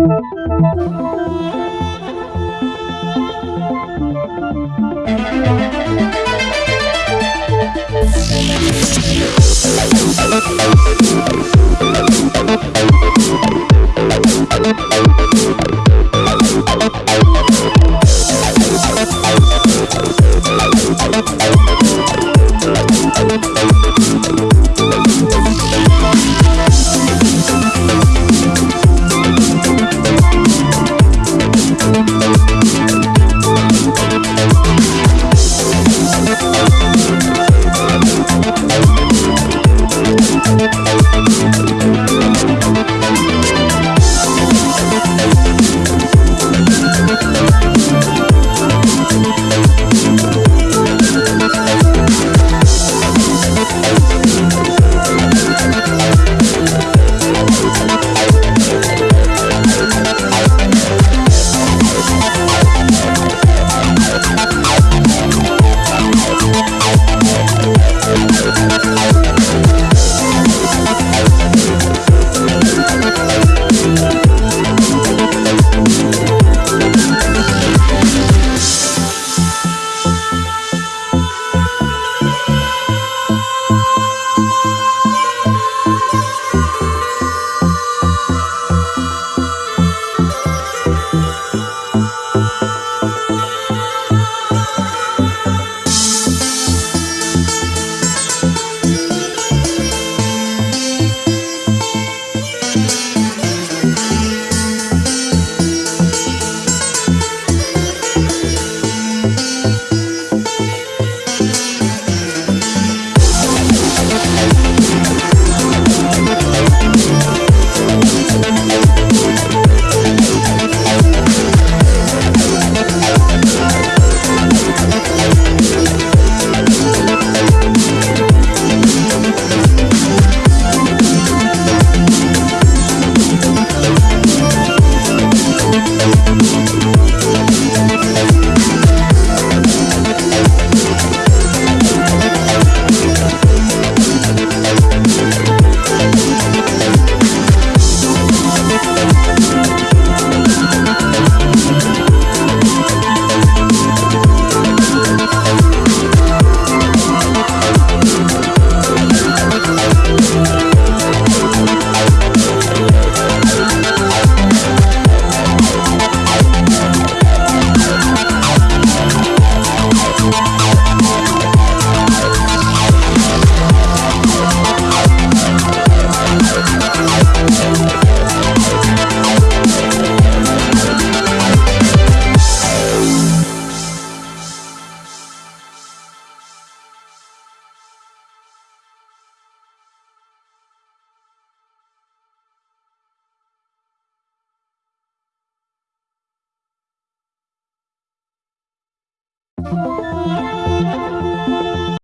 We'll be right back.